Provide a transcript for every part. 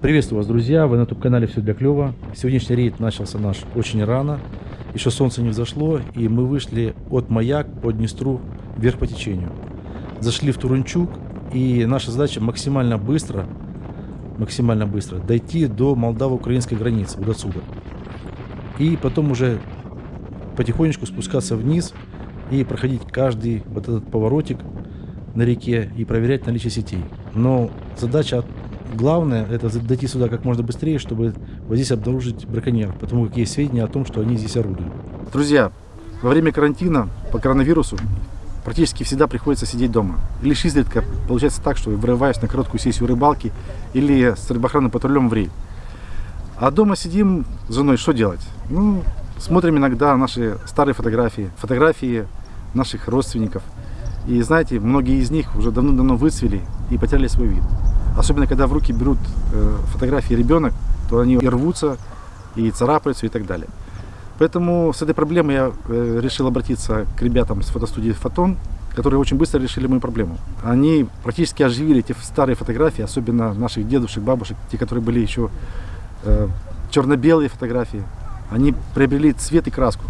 Приветствую вас, друзья! Вы на YouTube-канале «Все для клёва». Сегодняшний рейд начался наш очень рано. Еще солнце не взошло, и мы вышли от Маяк по Днестру вверх по течению. Зашли в Турунчук, и наша задача максимально быстро, максимально быстро дойти до молдаво-украинской границы, вот отсюда. И потом уже потихонечку спускаться вниз и проходить каждый вот этот поворотик на реке и проверять наличие сетей. Но задача главное это дойти сюда как можно быстрее, чтобы вот здесь обнаружить браконьеров, потому как есть сведения о том, что они здесь орудуют. Друзья, во время карантина по коронавирусу практически всегда приходится сидеть дома. Лишь изредка получается так, что врываюсь на короткую сессию рыбалки или с рыбоохранным патрулем в рейд. А дома сидим с женой, что делать? Ну, смотрим иногда наши старые фотографии, фотографии наших родственников. И знаете, многие из них уже давно-давно выцвели и потеряли свой вид. Особенно, когда в руки берут э, фотографии ребенок, то они и рвутся, и царапаются, и так далее. Поэтому с этой проблемой я э, решил обратиться к ребятам с фотостудии «Фотон», которые очень быстро решили мою проблему. Они практически оживили эти старые фотографии, особенно наших дедушек, бабушек, те, которые были еще э, черно-белые фотографии. Они приобрели цвет и краску.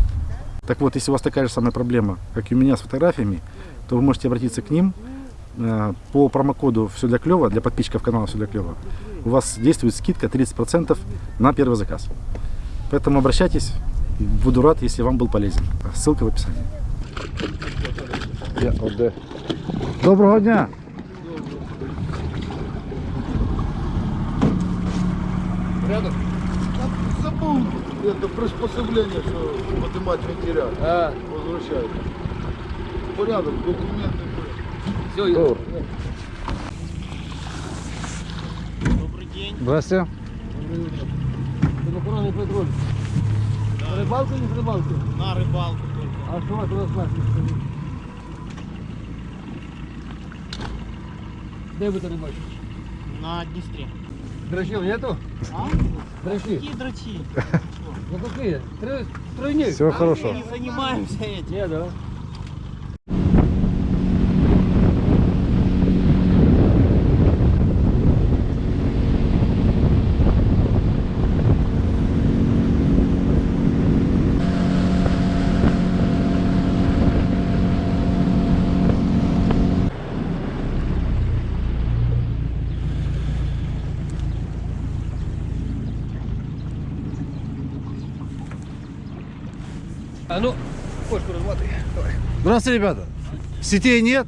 Так вот, если у вас такая же самая проблема, как и у меня с фотографиями, то вы можете обратиться к ним, по промокоду «Все для клёва», для подписчиков канала «Все для клёва», у вас действует скидка 30% на первый заказ. Поэтому обращайтесь, буду рад, если вам был полезен. Ссылка в описании. Доброго дня! Забыл это приспособление, что поднимать вентилятор. А, Возвращать. Порядок, документы. Все, я... Здравствуйте. Охранный патруль. На рыбалку или с рыбалки? На рыбалку только. А что у вас у вас значит? Де ви то рибачите? На Днестре. Дрочил нету? А? Дрочи. Какие дрочи? Ну какие? Трой- Тройник? Всего хорошего. Мы не занимаемся этим. Не, да. А ну, кошку разматывай. Давай. Здравствуйте, ребята. Сетей нет?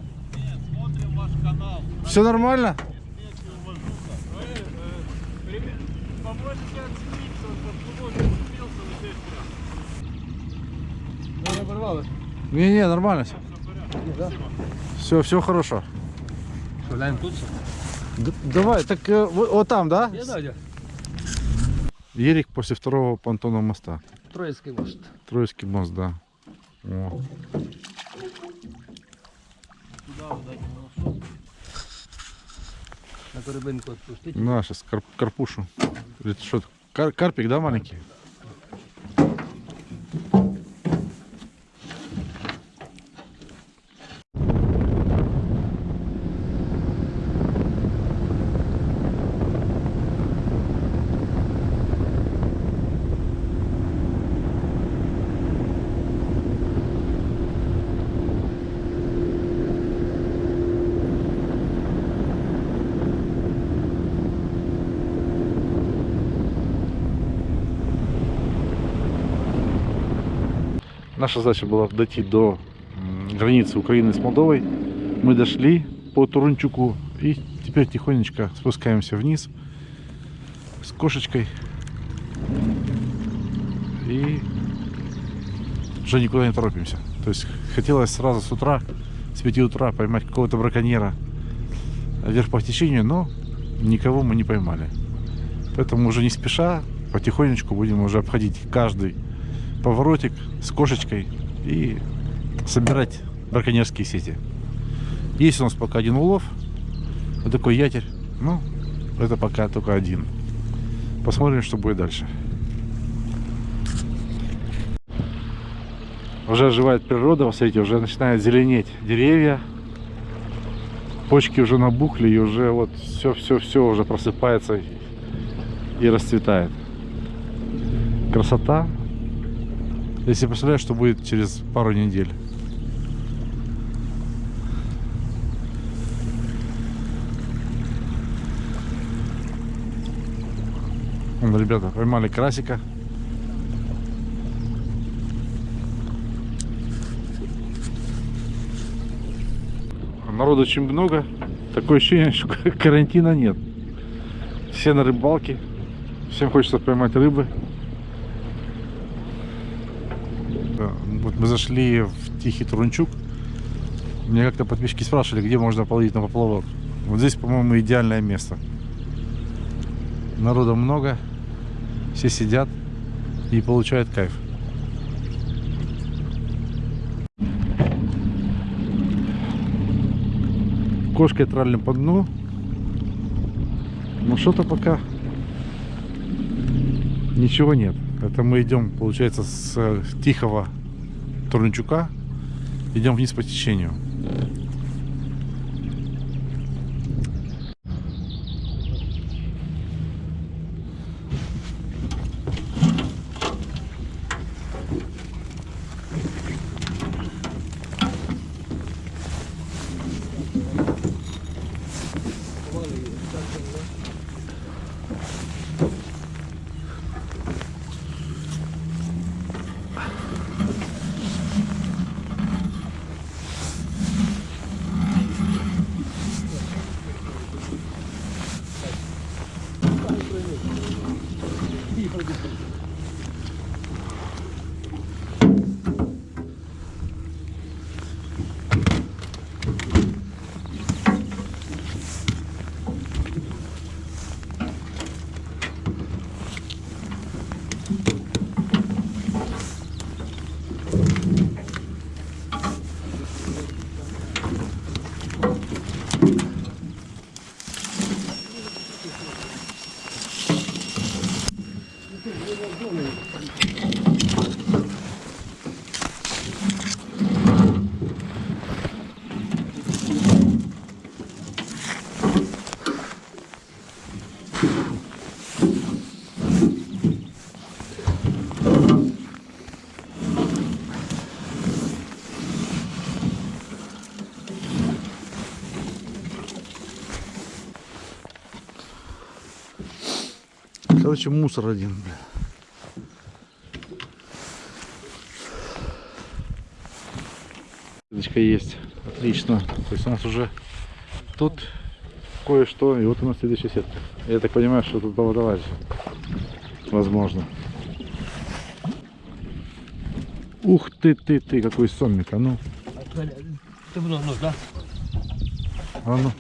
Смотрим ваш канал. Все нормально? Поможете оценить, что поможет купился на 6 грамм. Не порвалось. Не-не, нормально все. Да? Все, все хорошо. Что, тут? Давай, так э, вот, вот там, да? Ерик после второго понтонного моста. Троицкий мост. Троицкий мост, да. О. Туда вот один На корабинку отпустить. На, сейчас кар- карпушу. Или это что? Кар- карпик, да, маленький? Наша задача была дойти до границы Украины с Молдовой. Мы дошли по Турунчуку и теперь тихонечко спускаемся вниз с кошечкой. И уже никуда не торопимся. То есть хотелось сразу с утра, с 5 утра поймать какого-то браконьера вверх по течению, но никого мы не поймали. Поэтому уже не спеша, потихонечку будем уже обходить каждый поворотик с кошечкой и собирать браконьерские сети. Есть у нас пока один улов, вот такой ятель, ну, это пока только один. Посмотрим, что будет дальше. Уже оживает природа, смотрите, уже начинает зеленеть деревья. Почки уже набухли и уже вот все-все-все уже просыпается. и расцветает. Красота. Я себе представляю, что будет через пару недель. Вон, ребята, поймали красика. Народу очень много. Такое ощущение, что карантина нет. Все на рыбалке. Всем хочется поймать рыбы. Да, Вот мы зашли в Тихий Турунчук. Мне как-то подписчики спрашивали, где можно половить на поплавок. Вот здесь, по-моему, идеальное место. Народа много. Все сидят и получают кайф. Кошкой тралим по дну. Но что-то пока ничего нет. Это мы идем, получается, с Тихого Турнчука. Идем вниз по течению. Короче, мусор один. Веточка есть. Отлично. То есть у нас уже тут кое-что. И вот у нас следующая сетка. Я так понимаю, что тут поводовать. Возможно. Ух ты, ты, ты, какой сомик, а ну. Ты много да? А ну.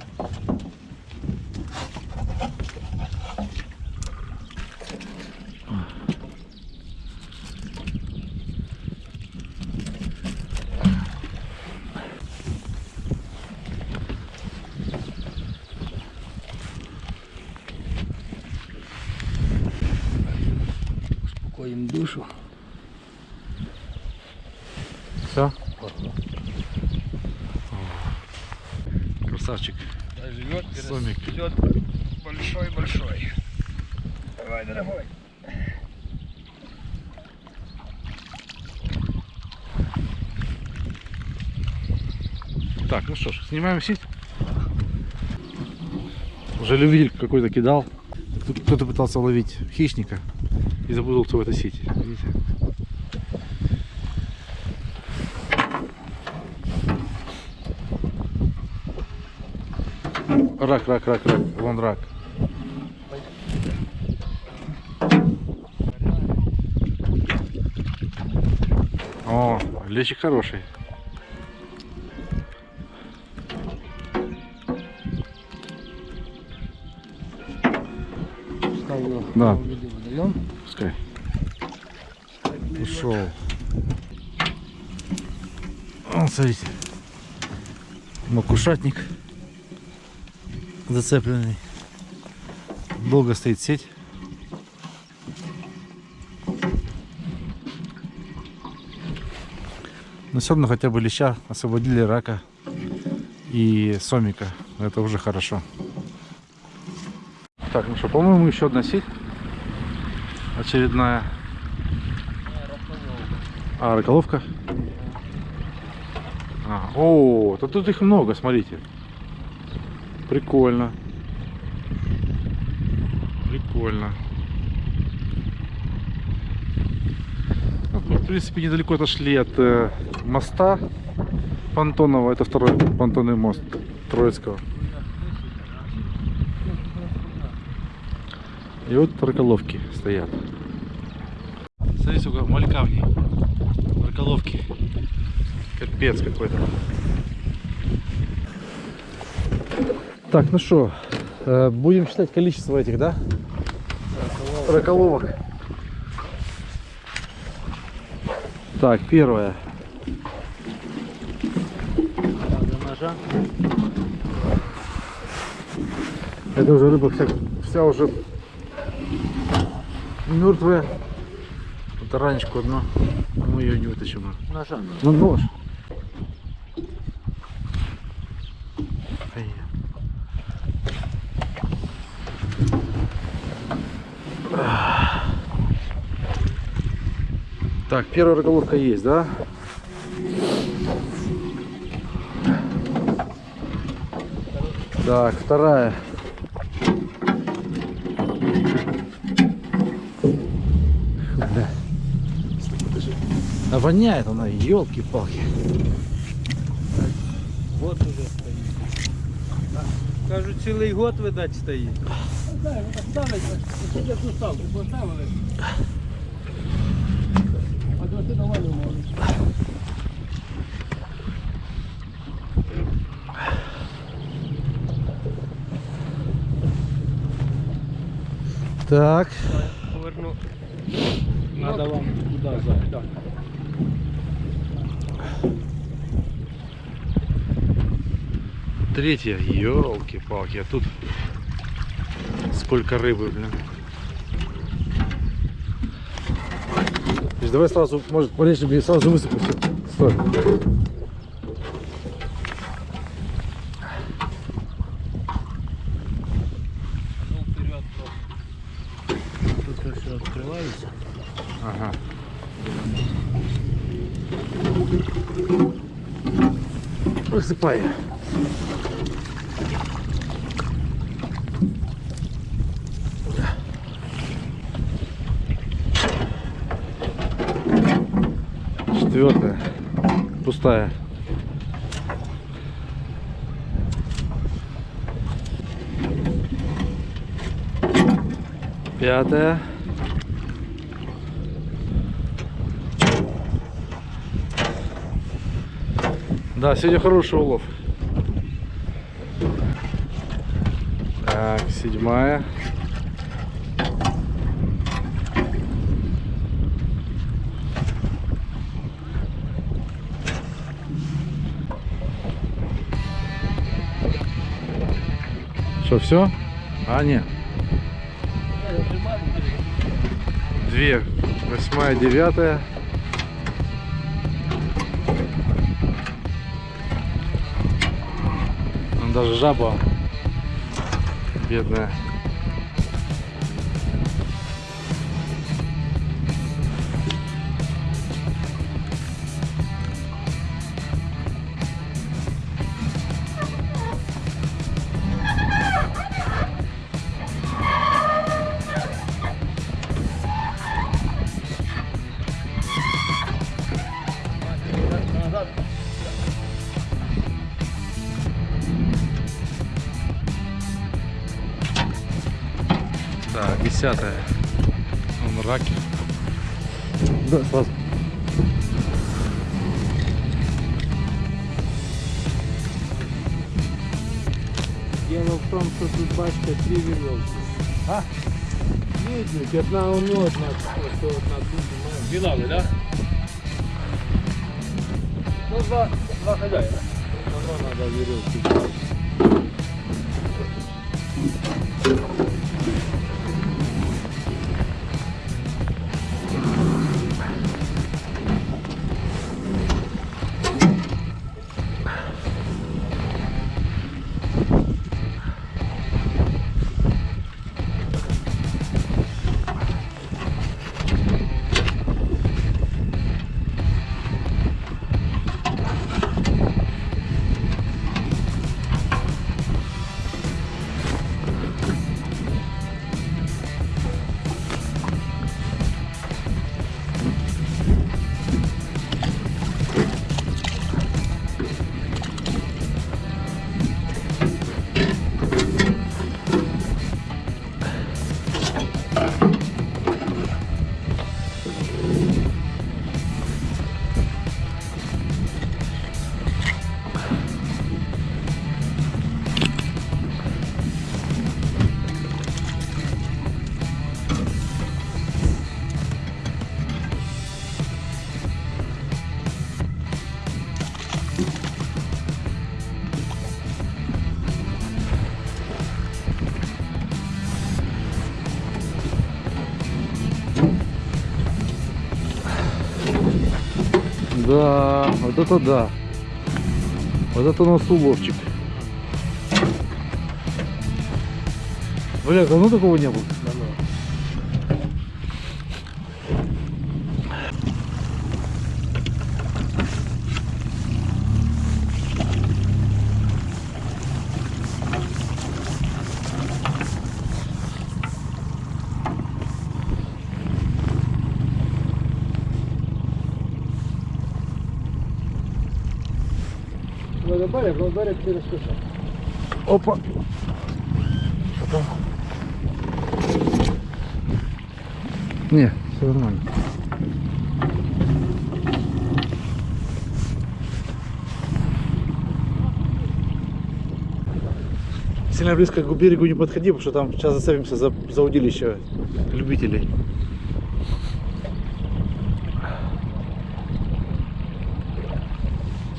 Успокоим душу. Все? Красавчик. Живет, Сомик. растет большой-большой. Давай, дорогой. Так, ну что ж, снимаем сеть. Уже любитель какой-то кидал. Тут кто-то пытался ловить хищника и запутался в этой сети. Видите? Рак, рак, рак, рак. Вон рак. О, лещик хороший. Его Да. выдаем. Пускай. Ушел. Вон, смотрите. Макушатник зацепленный. Долго стоит сеть. Но все равно хотя бы леща освободили рака и сомика. Это уже хорошо. Так, ну что, по-моему, еще одна сеть Очередная. А, раколовка? А, о, то тут их много, смотрите. Прикольно. Прикольно. Ну, мы, в принципе, недалеко отошли от э, моста Понтонного. Это второй понтонный мост Троицкого. И вот раколовки стоят. Смотри, сколько малька в ней. Раколовки. Капец какой-то. Так, ну что, будем считать количество этих, да? Раколовок. Так, первое. Это уже рыба вся, вся уже мертвая. Вот ранечку одну. Мы ее не вытащим. Ножа. Ну нож. Ай. Так, первая раколовка есть, да? Так, вторая. Бля. А воняет она, елки-палки. Вот уже стоїть. Кажуть, цілий год, видать, стоїть. Так. Поверну. Надо вам туди зайти. Третья, елки-палки, а тут сколько рыбы, блин. Давай сразу, может, полечим и сразу высыпу все. Стой. Ну. Тут все. Ага. Высыпай. Четвертая. Пустая. Пятая. Да, сегодня хороший улов. Так, седьмая. Что, все? А, нет. Две. Восьмая, девятая. Там даже жаба бедная. Да, десятая. Вон раки. Да, сразу. Дело в том, що тут бачите три вірьовки. А? Видно, одна воно, одна, ось одна тут. Білали, так? Ну, два, два хозяина. Воно треба вірьовки. Вот это да. Вот это у нас уловчик. Бля, давно такого не было. Надо барик, но барик через куша. Опа. Не, все нормально. Сильно близко к берегу не подходи, потому что там сейчас зацепимся за, за удилище любителей.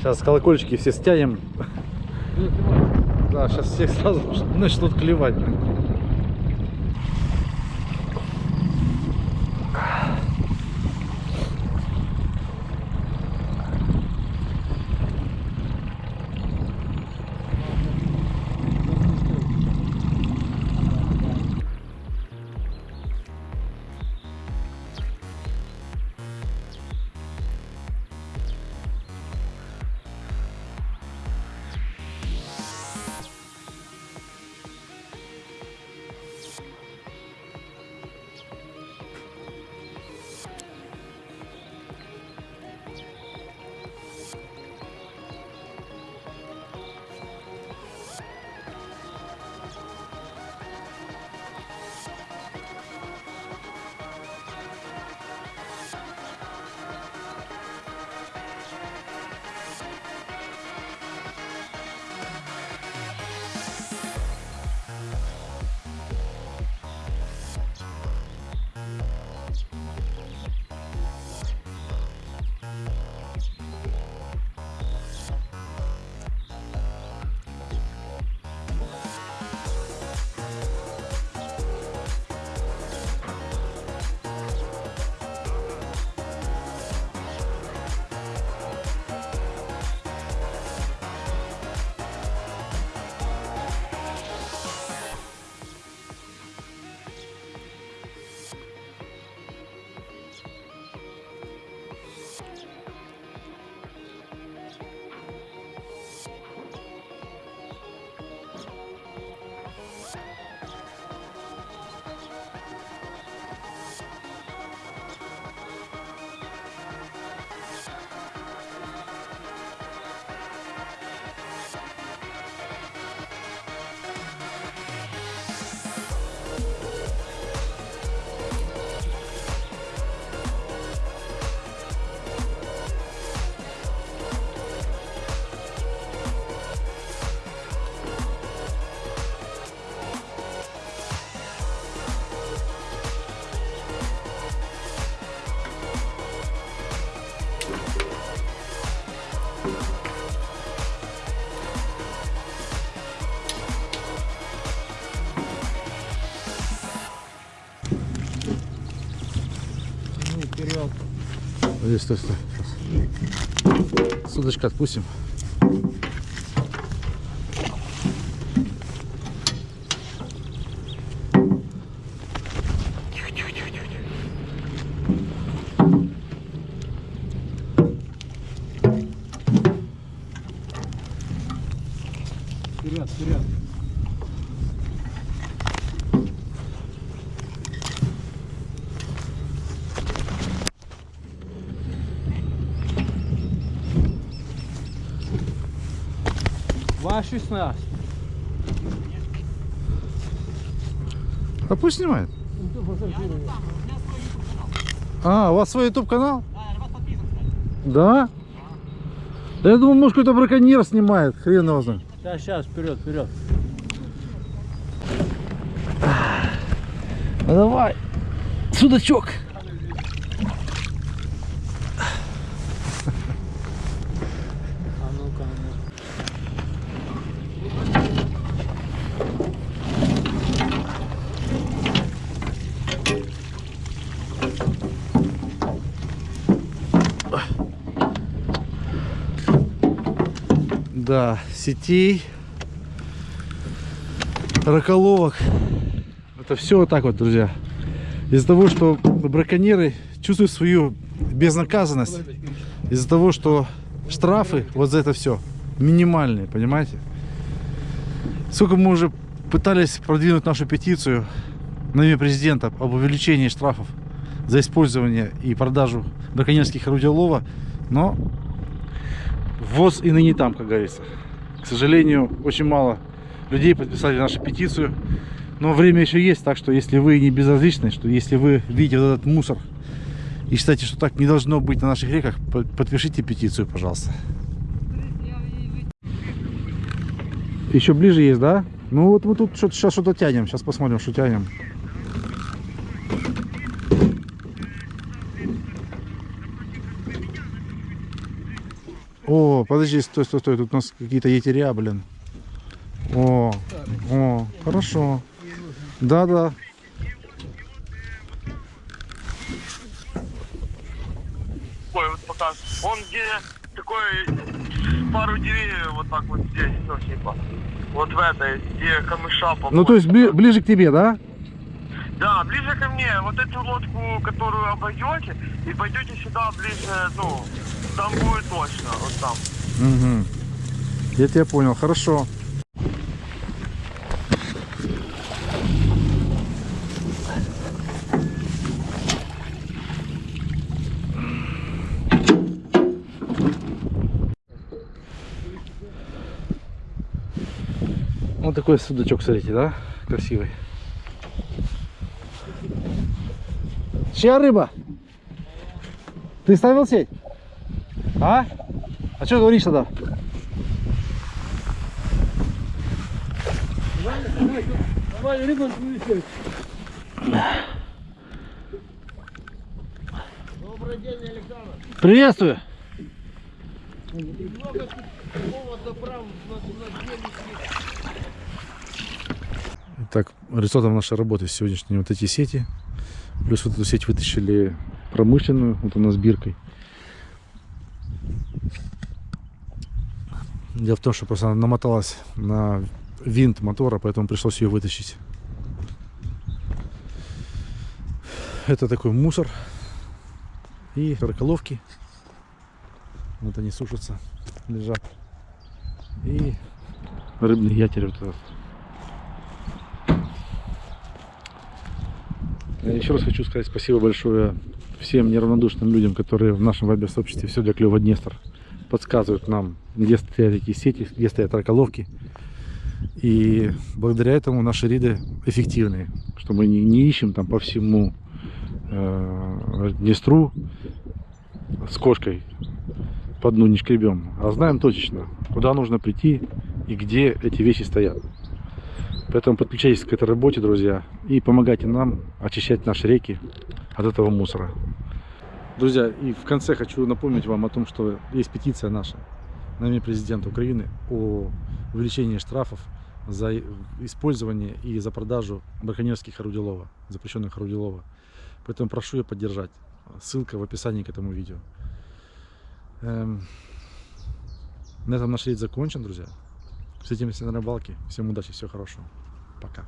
Сейчас колокольчики все стянем. Да, сейчас всех сразу начнут клевать. Стой, стой. Сейчас. С удочка отпустим. Два шестнадцать. А пусть снимает. А, у вас свой YouTube канал? Да? Да я думал, может какой-то браконьер снимает. Хрен его знает. Сейчас, сейчас, вперед, вперед. Ну давай. Судачок. А ну-ка, а ну. Да, сетей, раколовок. Это все вот так вот, друзья. Из-за того, что браконьеры чувствуют свою безнаказанность, из-за того, что штрафы вот за это все минимальные, понимаете? Сколько мы уже пытались продвинуть нашу петицию на имя президента об увеличении штрафов за использование и продажу браконьерских орудий лова, но ввоз и ныне там, как говорится. К сожалению, очень мало людей подписали нашу петицию, но время еще есть, так что если вы не безразличны, что если вы видите вот этот мусор и считаете, что так не должно быть на наших реках, по- подпишите петицию, пожалуйста. Еще ближе есть, да? Ну вот мы тут сейчас что-то тянем. Сейчас посмотрим, что тянем. О, подожди, стой, стой, стой. Тут у нас какие-то етеря, блин. О, о, хорошо. Да, да. Ой, вот пока. Он где такой пару деревьев вот так вот здесь, ну, типа. Вот в этой, где камыша по Ну, то есть бли- ближе к тебе, да? Да, ближе ко мне. Вот эту лодку, которую обойдете, и пойдете сюда ближе, ну, там будет точно, вот там. Угу. Я тебя понял, хорошо. Вот такой судачок, смотрите, да? Красивый. Чья рыба? Ты ставил сеть? А? А что говоришь тогда? Давай рыбу вынесешь. Приветствую. Так, результатом нашей работы сегодняшние вот эти сети. Плюс вот эту сеть вытащили промышленную, вот у нас биркой. Дело в том, что просто она намоталась на винт мотора, поэтому пришлось ее вытащить. Это такой мусор и раколовки. Вот они сушатся, лежат. И рыбный ятель вот этот. Еще раз хочу сказать спасибо большое всем неравнодушным людям, которые в нашем вайбер-сообществе все для клёва Днестр подсказывают нам, где стоят такие сети, где стоят раколовки. И благодаря этому наши риды эффективные, что мы не, не ищем там по всему э, Днестру с кошкой по дну не шкребем, а знаем точно, куда нужно прийти и где эти вещи стоят. Поэтому подключайтесь к этой работе, друзья, и помогайте нам очищать наши реки от этого мусора. Друзья, и в конце хочу напомнить вам о том, что есть петиция наша на имя президента Украины о увеличении штрафов за использование и за продажу браконьерских орудий лова, запрещенных орудий. Поэтому прошу ее поддержать. Ссылка в описании к этому видео. Эм, На этом наш рейд закончен, друзья. Встретимся на рыбалке. Всем удачи, всего хорошего. Пока.